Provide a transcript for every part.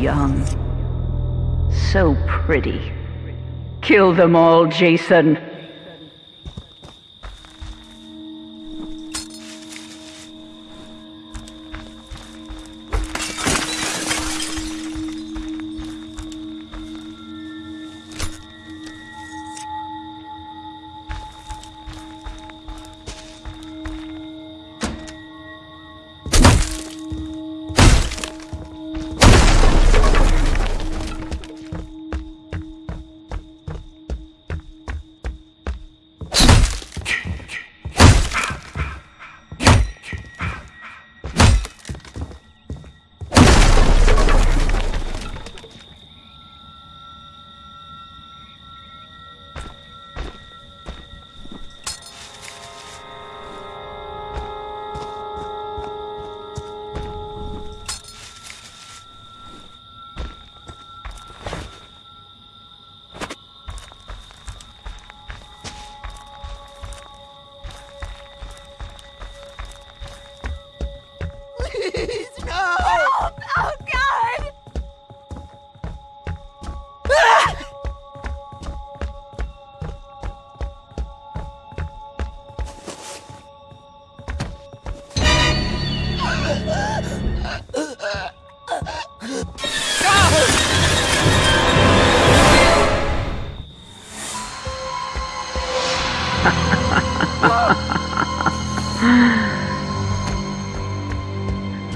young. So pretty. Kill them all, Jason. Please,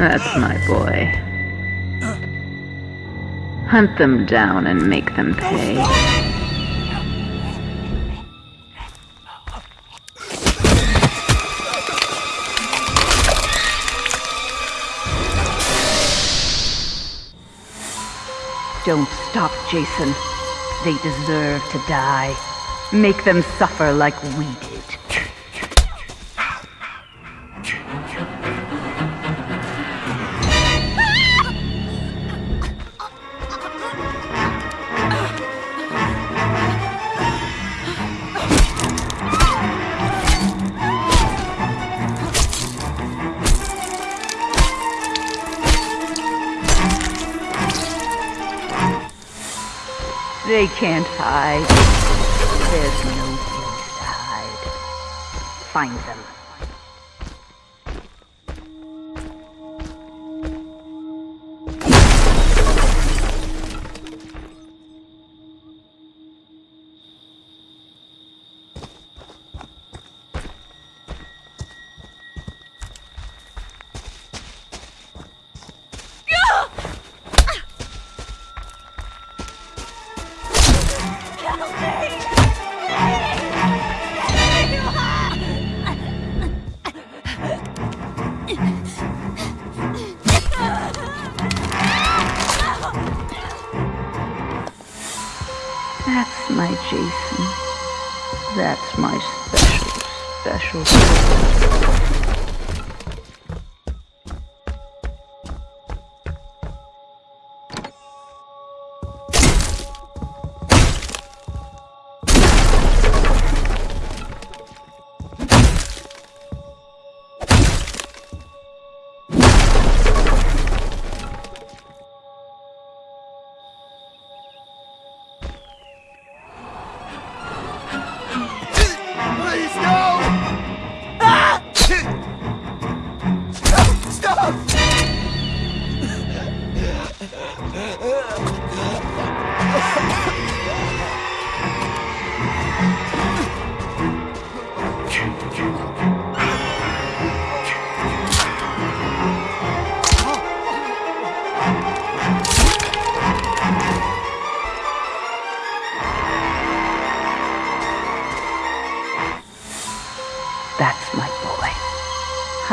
That's my boy. Hunt them down and make them pay. Don't stop, Jason. They deserve to die. Make them suffer like we did. They can't hide. There's no place to hide. Find them. That's my special, special.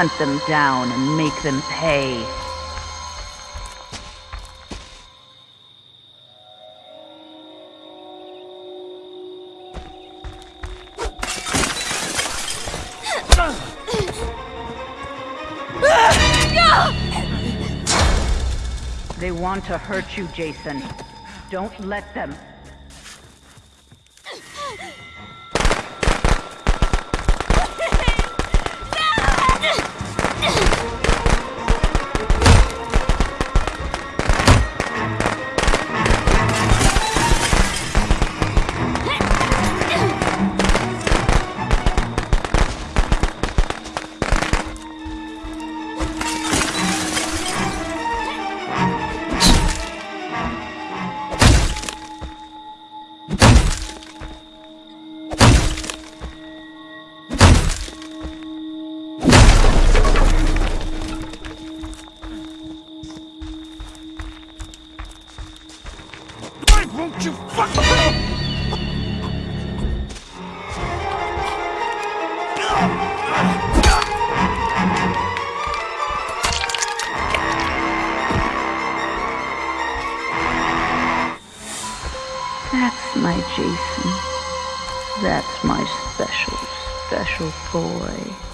Hunt them down and make them pay. They want to hurt you, Jason. Don't let them. That's my special, special boy.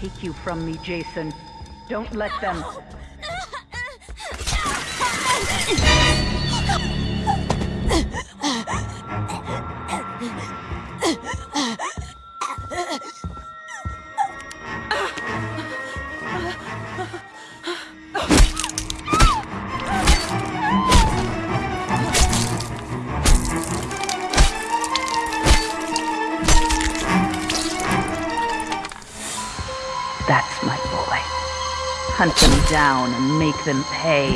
Take you from me, Jason. Don't let them. Hunt them down and make them pay.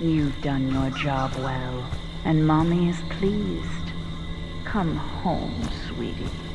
You've done your job well, and Mommy is pleased. Come home, sweetie.